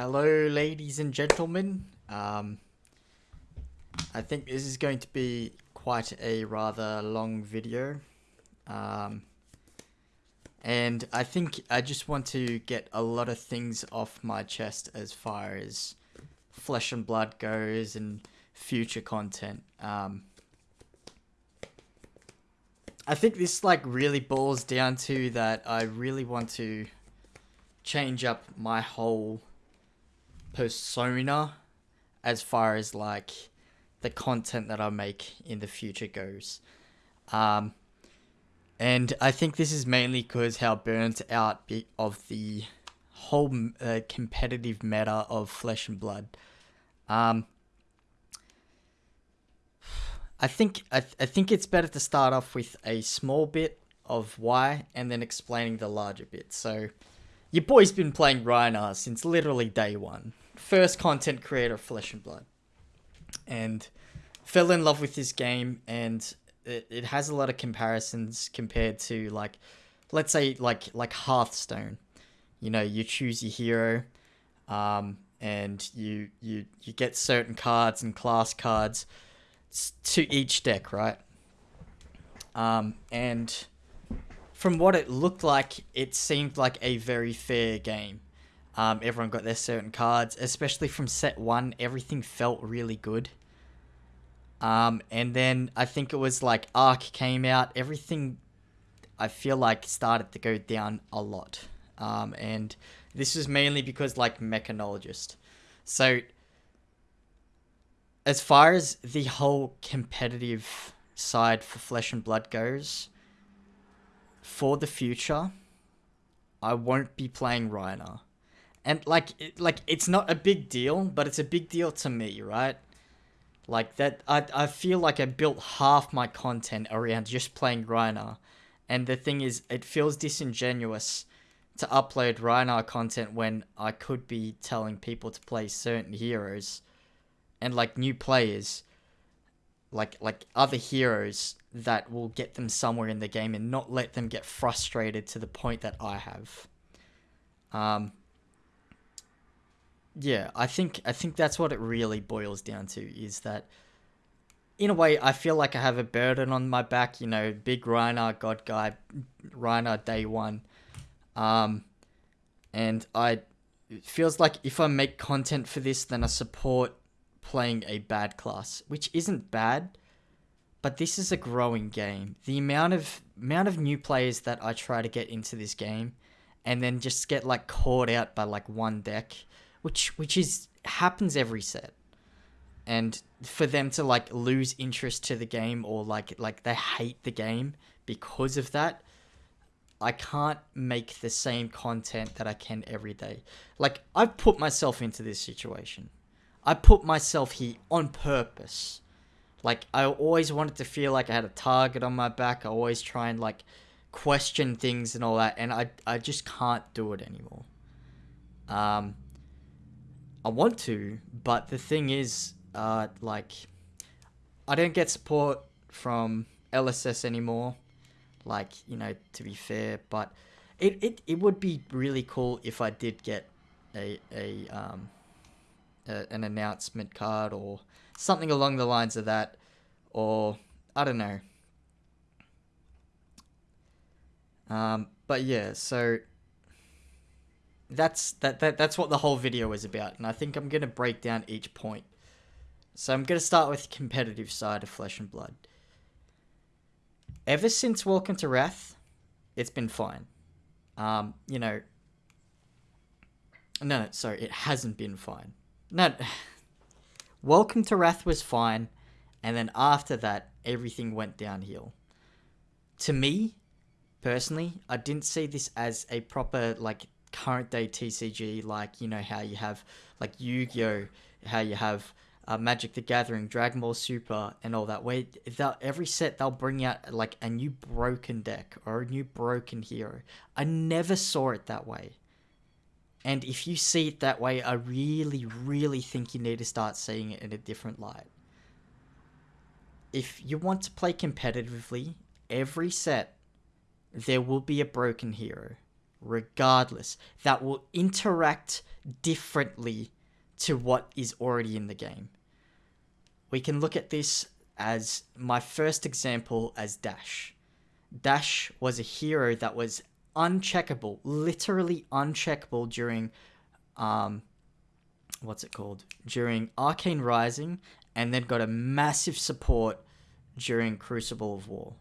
Hello, ladies and gentlemen. Um, I think this is going to be quite a rather long video. Um, and I think I just want to get a lot of things off my chest as far as Flesh and Blood goes and future content. Um, I think this like really boils down to that I really want to change up my whole persona as far as like the content that I make in the future goes. Um, and I think this is mainly because how burnt out of the whole uh, competitive meta of Flesh and Blood. Um, I think I, th- I think it's better to start off with a small bit of why and then explaining the larger bit. So, your boy's been playing Rhinar since literally day one. First content creator of Flesh and Blood. And fell in love with this game and it, it has a lot of comparisons compared to like let's say like like Hearthstone. You know, you choose your hero, um, and you you you get certain cards and class cards to each deck, right? Um, and from what it looked like, it seemed like a very fair game. Um, everyone got their certain cards, especially from set one. Everything felt really good. Um, and then I think it was like Arc came out. Everything I feel like started to go down a lot. Um, and this was mainly because like mechanologist. So as far as the whole competitive side for Flesh and Blood goes, for the future, I won't be playing Rhinar. And like it, like it's not a big deal, but it's a big deal to me, right? Like that I I feel like I built half my content around just playing Rhinar. And the thing is it feels disingenuous to upload Rhinar content when I could be telling people to play certain heroes and like new players like like other heroes that will get them somewhere in the game and not let them get frustrated to the point that I have. Um yeah, I think I think that's what it really boils down to is that in a way I feel like I have a burden on my back, you know, big Rhinar god guy Rhinar day 1. Um and I it feels like if I make content for this then I support playing a bad class, which isn't bad, but this is a growing game. The amount of amount of new players that I try to get into this game and then just get like caught out by like one deck, which which is happens every set. And for them to like lose interest to the game or like like they hate the game because of that, I can't make the same content that I can every day. Like I've put myself into this situation. I put myself here on purpose. Like I always wanted to feel like I had a target on my back. I always try and like question things and all that, and I I just can't do it anymore. Um, I want to, but the thing is, uh, like, I don't get support from LSS anymore. Like, you know, to be fair, but it, it, it would be really cool if I did get a, a um, a, an announcement card or something along the lines of that, or I don't know. Um, but yeah, so that's that, that that's what the whole video is about, and I think I'm gonna break down each point. So I'm gonna start with the competitive side of Flesh and Blood. Ever since Welcome to Rathe, it's been fine. Um, you know, no, no, sorry, it hasn't been fine. No, Welcome to Rathe was fine, and then after that, everything went downhill. To me, personally, I didn't see this as a proper like current day TCG, like you know how you have like Yu-Gi-Oh, how you have uh, Magic the Gathering, Dragon Ball Super, and all that. Where every set they'll bring out like a new broken deck or a new broken hero. I never saw it that way. And if you see it that way, I really, really think you need to start seeing it in a different light. If you want to play competitively, every set, there will be a broken hero. Regardless, that will interact differently to what is already in the game. We can look at this as my first example as Dash. Dash was a hero that was uncheckable, literally uncheckable during um what's it called? During Arcane Rising and then got a massive support during Crucible of War.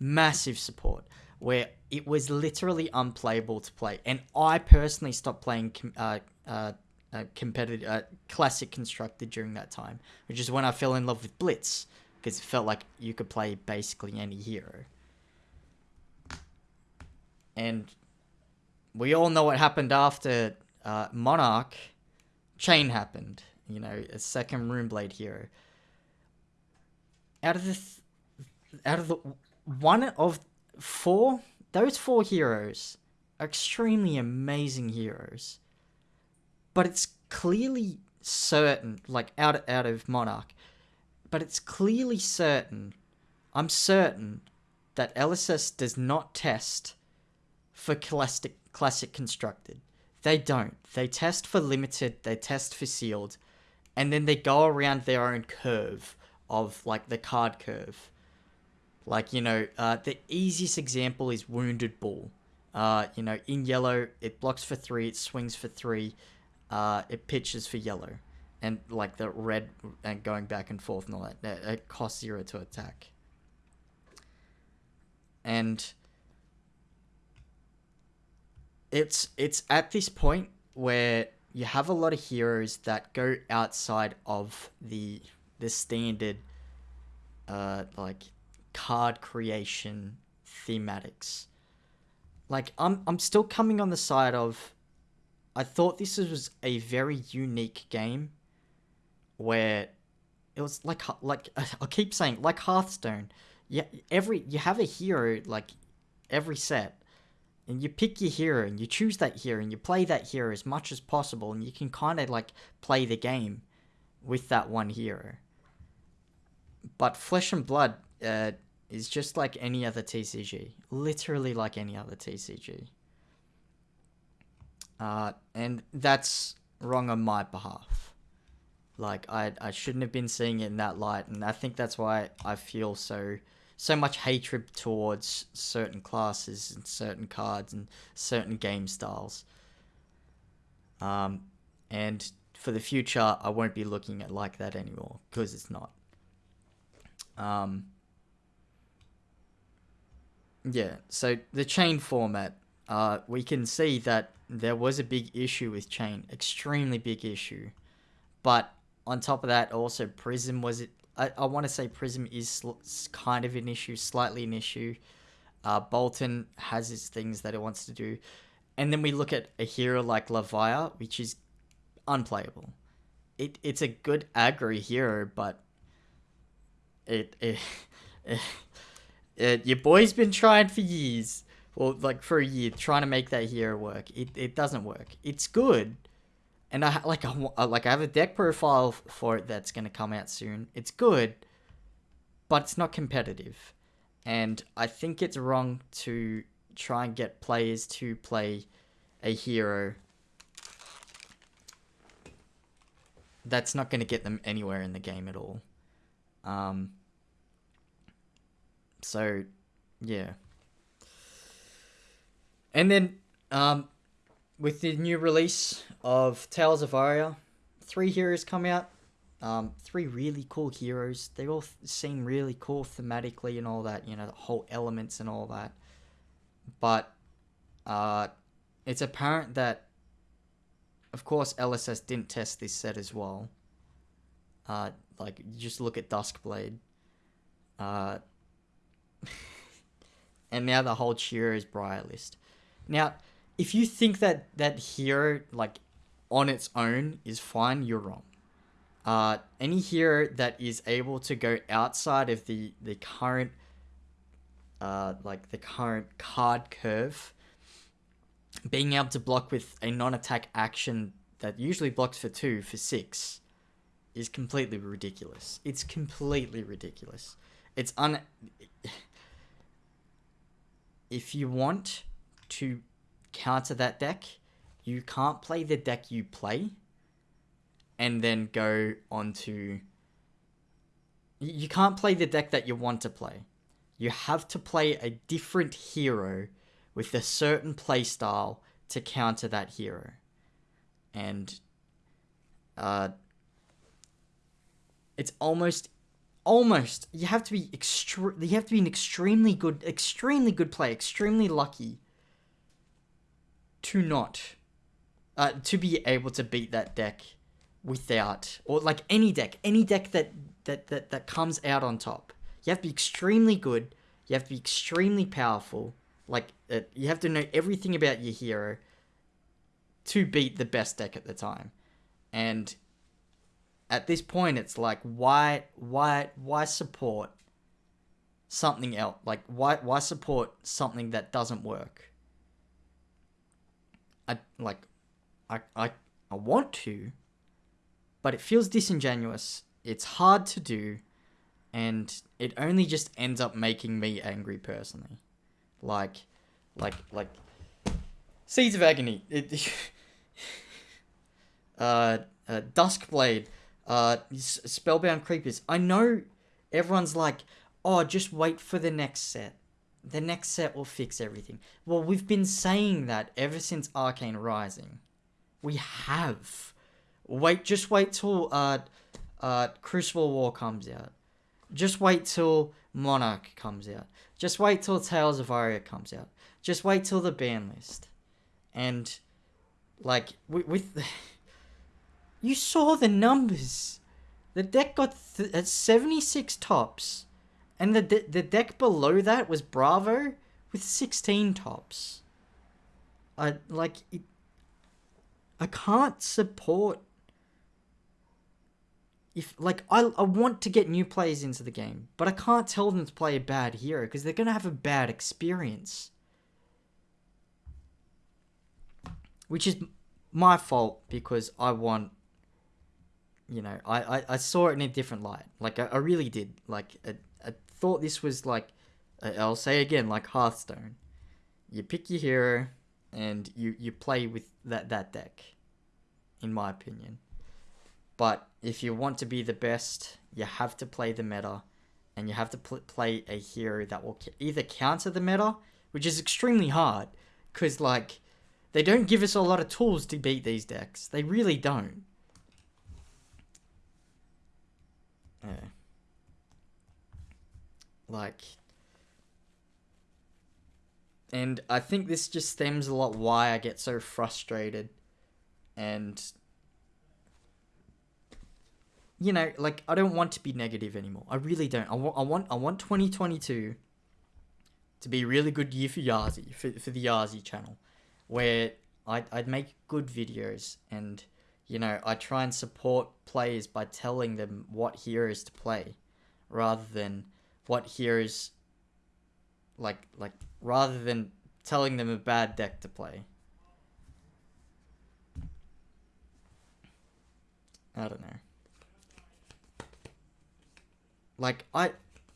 Massive support where it was literally unplayable to play. And I personally stopped playing uh, uh, uh, competitive, uh, classic constructed during that time, which is when I fell in love with Blitz because it felt like you could play basically any hero. And we all know what happened after uh, Monarch. Chane happened, you know, a second Runeblade hero. Out of the, th- out of the one of four, those four heroes are extremely amazing heroes. But it's clearly certain, like out out of Monarch, but it's clearly certain, I'm certain that LSS does not test for classic classic constructed. They don't. They test for limited, they test for sealed, and then they go around their own curve of like the card curve. Like, you know, uh, the easiest example is Wounded Bull. Uh, you know, in yellow, it blocks for three, it swings for three, uh, it pitches for yellow. And like the red and going back and forth and all that, it costs zero to attack. And it's it's at this point where you have a lot of heroes that go outside of the the standard uh like card creation thematics. Like I'm I'm still coming on the side of I thought this was a very unique game where it was like like I keep saying like Hearthstone. Yeah, every you have a hero like every set and you pick your hero and you choose that hero and you play that hero as much as possible and you can kind of like play the game with that one hero. But Flesh and Blood uh, is just like any other TCG, literally like any other TCG. Uh, and that's wrong on my behalf. Like I, I shouldn't have been seeing it in that light, and I think that's why I feel so so much hatred towards certain classes and certain cards and certain game styles. Um, and for the future, I won't be looking at like that anymore because it's not. Um, yeah, so the chain format, uh, we can see that there was a big issue with Chane, extremely big issue. But on top of that, also Prism was it. I, I want to say Prism is kind of an issue, slightly an issue. Uh, Boltyn has his things that it wants to do. And then we look at a hero like Levia, which is unplayable. It It's a good aggro hero, but it, it, it, your boy's been trying for years. Well, like for a year, trying to make that hero work. It, it doesn't work. It's good, and I like I like I have a deck profile for it that's gonna come out soon. It's good, but it's not competitive, and I think it's wrong to try and get players to play a hero that's not gonna get them anywhere in the game at all. Um. So, yeah. And then, um, with the new release of Tales of Aria, three heroes come out. Um, three really cool heroes. They all seem really cool thematically and all that, you know, the whole elements and all that. But uh, it's apparent that, of course, LSS didn't test this set as well. Uh, like, just look at Duskblade. Uh, and now the whole cheer is Briar list. Now, if you think that that hero like on its own is fine, you're wrong. Uh, any hero that is able to go outside of the the current uh, like the current card curve, being able to block with a non-attack action that usually blocks for two for six, is completely ridiculous. It's completely ridiculous. It's un. If you want to counter that deck, you can't play the deck you play and then go on to. You can't play the deck that you want to play. You have to play a different hero with a certain playstyle to counter that hero. And uh, it's almost almost you have to be extre- you have to be an extremely good extremely good player extremely lucky to not uh, to be able to beat that deck without or like any deck any deck that that that, that comes out on top. You have to be extremely good you have to be extremely powerful like uh, you have to know everything about your hero to beat the best deck at the time. And at this point it's like why why why support something else like why why support something that doesn't work? I like i i, I want to but it feels disingenuous. It's hard to do and it only just ends up making me angry personally. Like like like seeds of agony. It uh, uh duskblade uh, Spellbound Creepers. I know everyone's like, oh, just wait for the next set. The next set will fix everything. Well, we've been saying that ever since Arcane Rising. We have. Wait, just wait till uh, uh, Crucible War comes out. Just wait till Monarch comes out. Just wait till Tales of Aria comes out. Just wait till the ban list. And, like, with. with You saw the numbers. The deck got th- uh, 76 tops. And the, de- the deck below that was Bravo with 16 tops. I like it, I can't support if like I, I want to get new players into the game, but I can't tell them to play a bad hero because they're gonna have a bad experience. Which is my fault because I want you know, I, I, I saw it in a different light. Like, I, I really did. Like, I, I thought this was like, I'll say again, like Hearthstone. You pick your hero and you, you play with that, that deck, in my opinion. But if you want to be the best, you have to play the meta and you have to pl- play a hero that will either counter the meta, which is extremely hard, because, like, they don't give us a lot of tools to beat these decks. They really don't. Yeah. Like, and I think this just stems a lot why I get so frustrated, and you know, like I don't want to be negative anymore. I really don't. I want, I want, I want twenty twenty two to be a really good year for Yazi for for the Yazi channel, where I'd I'd make good videos and you know, I try and support players by telling them what heroes to play rather than what heroes like like rather than telling them a bad deck to play. I don't know. Like I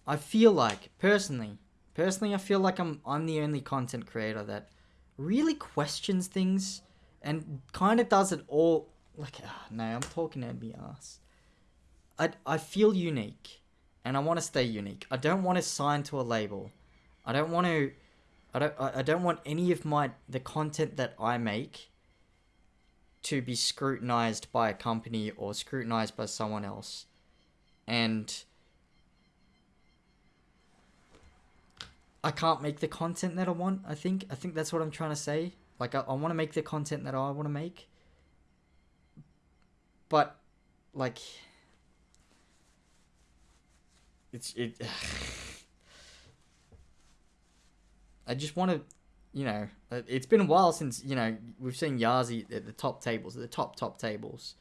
I feel like personally personally I feel like I'm I'm the only content creator that really questions things and kind of does it all like uh, no, I'm talking out my ass. I I feel unique, and I want to stay unique. I don't want to sign to a label. I don't want to. I don't. I don't want any of my the content that I make to be scrutinized by a company or scrutinized by someone else, and. I can't make the content that I want. I think. I think that's what I'm trying to say. Like I, I want to make the content that I want to make but like it's it I just want to you know uh, it's been a while since you know we've seen Yazi at the top tables at the top top tables.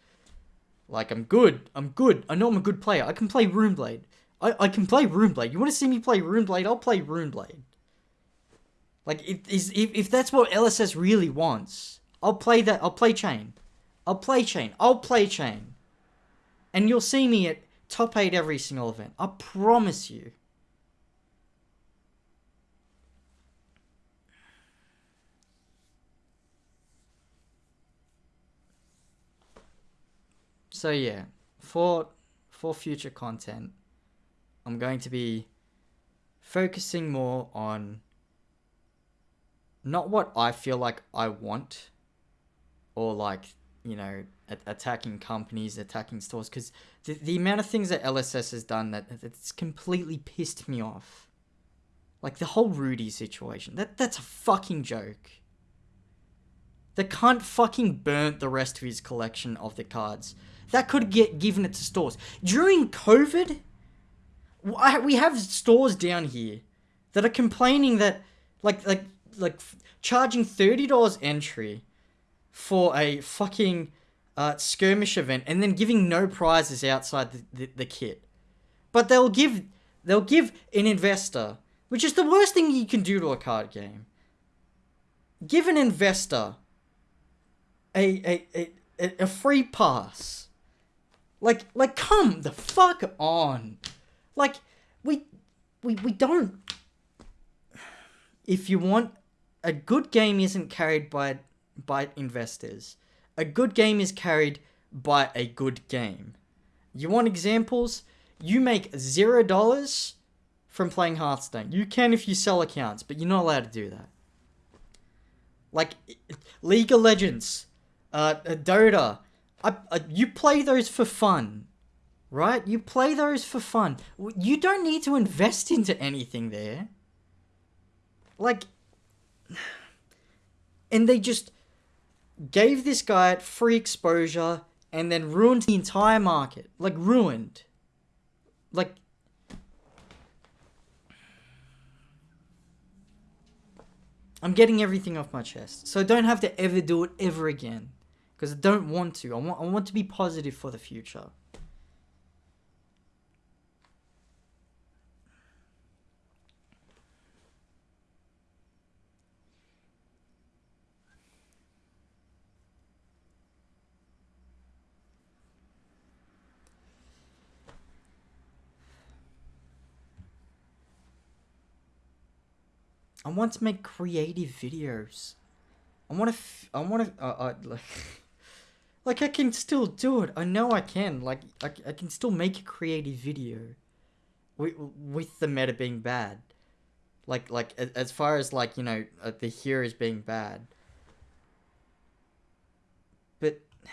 Like I'm good I'm good I know I'm a good player I can play Runeblade. I, I can play Runeblade. You want to see me play Runeblade? I'll play Runeblade. Like if, if, if that's what LSS really wants I'll play that I'll play Chane I'll play Chane. I'll play Chane. And you'll see me at top 8 every single event. I promise you. So yeah, for for future content, I'm going to be focusing more on not what I feel like I want or like you know, attacking companies, attacking stores cuz the, the amount of things that LSS has done that it's completely pissed me off. Like the whole Rudy situation. That that's a fucking joke. The cunt fucking burnt the rest of his collection of the cards. That could get given it to stores. During COVID, we have stores down here that are complaining that like like like charging $30 entry for a fucking uh, skirmish event and then giving no prizes outside the, the, the kit. But they'll give they'll give an investor, which is the worst thing you can do to a card game. Give an investor a a, a, a free pass. Like like come the fuck on. Like we we we don't if you want a good game isn't carried by by investors. A good game is carried by a good game. You want examples? You make zero dollars from playing Hearthstone. You can if you sell accounts, but you're not allowed to do that. Like League of Legends, uh, Dota, I, I, you play those for fun, right? You play those for fun. You don't need to invest into anything there. Like, and they just gave this guy free exposure and then ruined the entire market. Like, ruined. Like, I'm getting everything off my chest. So I don't have to ever do it ever again. Because I don't want to. I want, I want to be positive for the future. I want to make creative videos. I want to. I want to. Uh, uh, like, like I can still do it. I know I can. Like I, I can still make a creative video, with with the meta being bad. Like like as far as like you know uh, the heroes being bad. But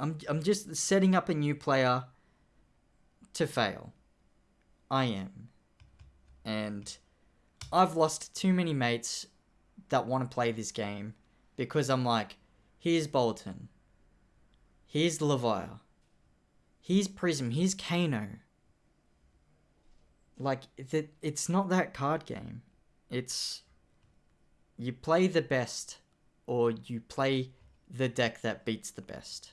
I'm I'm just setting up a new player to fail. I am and I've lost too many mates that want to play this game because I'm like, here's Boltyn, here's Levia, here's Prism, here's Kano. Like, it, it's not that card game. It's you play the best or you play the deck that beats the best.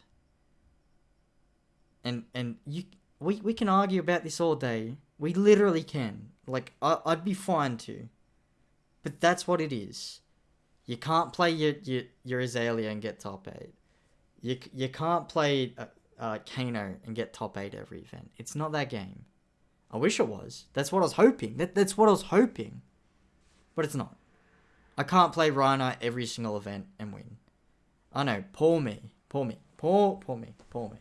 And and you we, we can argue about this all day. We literally can. Like, I, I'd be fine to. But that's what it is. You can't play your, your, your Azalea and get top 8. You, you can't play uh, uh, Kano and get top 8 every event. It's not that game. I wish it was. That's what I was hoping. That, that's what I was hoping. But it's not. I can't play Rhinar every single event and win. I know. Poor me. Poor me. Poor, poor me. Poor me.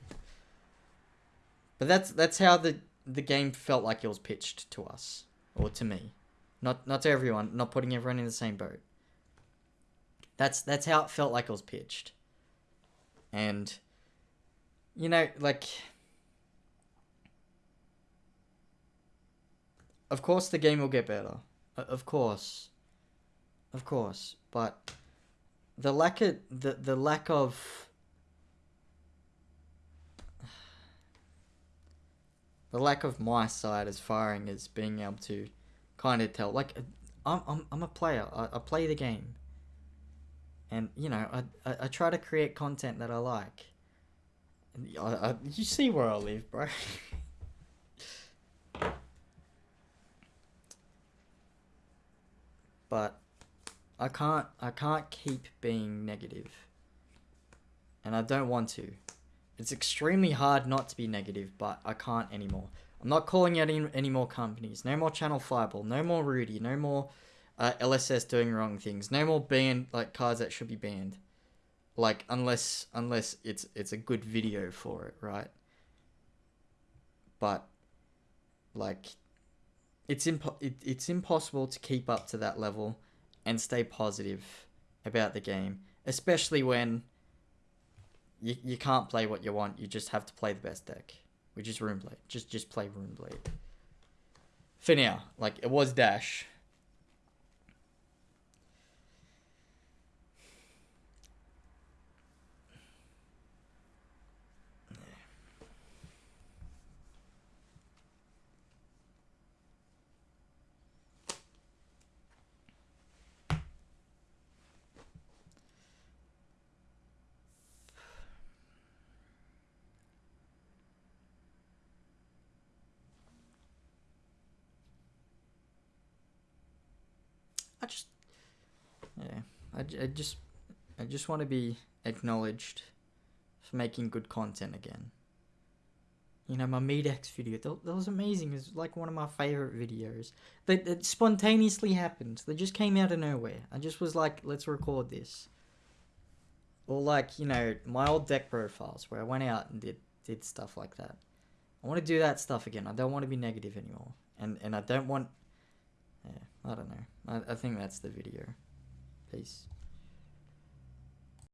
But that's that's how the the game felt like it was pitched to us or to me, not not to everyone. Not putting everyone in the same boat. That's that's how it felt like it was pitched. And you know, like of course the game will get better. Of course. Of course, but the lack of the the lack of the lack of my side as firing is being able to kind of tell. Like, I'm, I'm, I'm a player. I, I play the game. And, you know, I, I, I try to create content that I like. I, I, you see where I live, bro. but I can't I can't keep being negative. And I don't want to. It's extremely hard not to be negative, but I can't anymore. I'm not calling out any, any more companies. No more Channel Fireball. No more Rudy. No more uh, LSS doing wrong things. No more banned like cards that should be banned. Like unless unless it's it's a good video for it, right? But like it's impo- it, it's impossible to keep up to that level and stay positive about the game, especially when you, you can't play what you want. You just have to play the best deck, which is Runeblade. Just just play Runeblade. For now, like it was Dash. I just, yeah, I just, I just want to be acknowledged for making good content again. You know, my Medex video, that, that was amazing. It was like one of my favorite videos. That, that spontaneously happened. They just came out of nowhere. I just was like, let's record this. Or like, you know, my old deck profiles where I went out and did did stuff like that. I want to do that stuff again. I don't want to be negative anymore. And and I don't want I don't know. I, I think that's the video. Peace.